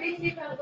tem que ir para